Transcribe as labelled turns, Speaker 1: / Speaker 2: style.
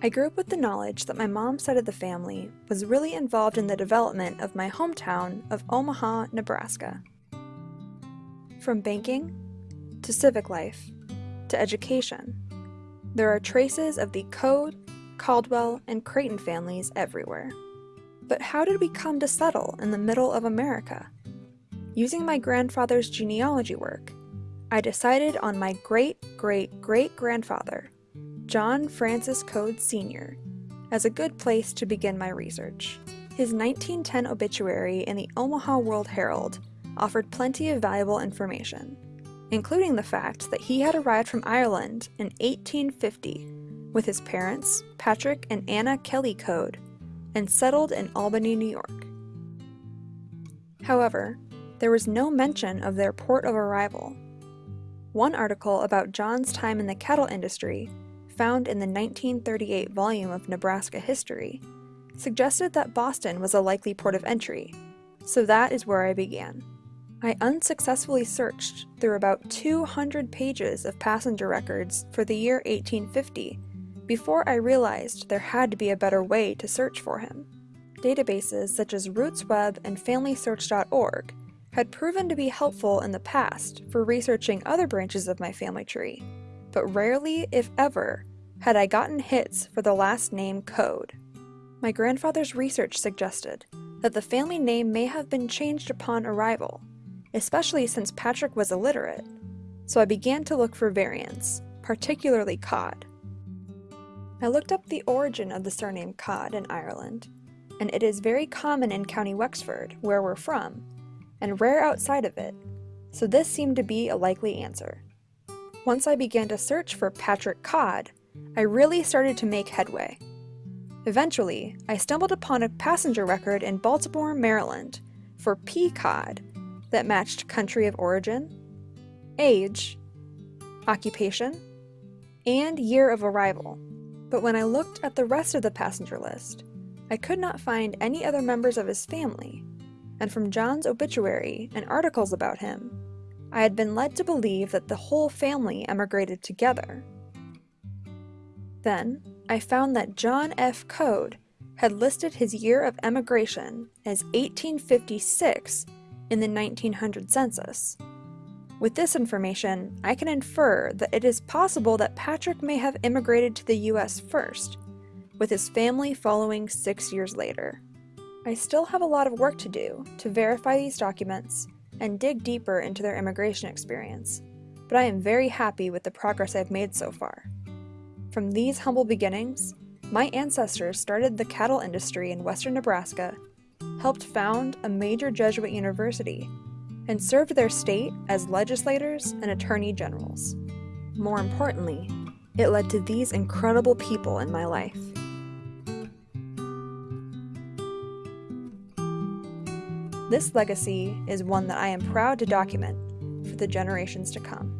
Speaker 1: I grew up with the knowledge that my mom's side of the family was really involved in the development of my hometown of Omaha, Nebraska. From banking, to civic life, to education, there are traces of the Coad, Caldwell, and Creighton families everywhere. But how did we come to settle in the middle of America? Using my grandfather's genealogy work, I decided on my great-great-great-grandfather, John Francis Coad Sr., as a good place to begin my research. His 1910 obituary in the Omaha World Herald offered plenty of valuable information, including the fact that he had arrived from Ireland in 1850 with his parents, Patrick and Anna Kelly Coad, and settled in Albany, New York. However, there was no mention of their port of arrival. One article about John's time in the cattle industry found in the 1938 volume of Nebraska History, suggested that Boston was a likely port of entry, so that is where I began. I unsuccessfully searched through about 200 pages of passenger records for the year 1850 before I realized there had to be a better way to search for him. Databases such as RootsWeb and FamilySearch.org had proven to be helpful in the past for researching other branches of my family tree, but rarely, if ever, had I gotten hits for the last name Coad. My grandfather's research suggested that the family name may have been changed upon arrival, especially since Patrick was illiterate, so I began to look for variants, particularly Codd. I looked up the origin of the surname Codd in Ireland, and it is very common in County Wexford, where we're from, and rare outside of it, so this seemed to be a likely answer. Once I began to search for Patrick Codd, I really started to make headway. Eventually, I stumbled upon a passenger record in Baltimore, Maryland for P. Codd that matched country of origin, age, occupation, and year of arrival. But when I looked at the rest of the passenger list, I could not find any other members of his family, and from John's obituary and articles about him, I had been led to believe that the whole family emigrated together. Then, I found that John F. Coad had listed his year of emigration as 1856 in the 1900 census. With this information, I can infer that it is possible that Patrick may have immigrated to the US first, with his family following six years later. I still have a lot of work to do to verify these documents and dig deeper into their immigration experience, but I am very happy with the progress I've made so far. From these humble beginnings, my ancestors started the cattle industry in western Nebraska, helped found a major Jesuit university, and served their state as legislators and attorney generals. More importantly, it led to these incredible people in my life. This legacy is one that I am proud to document for the generations to come.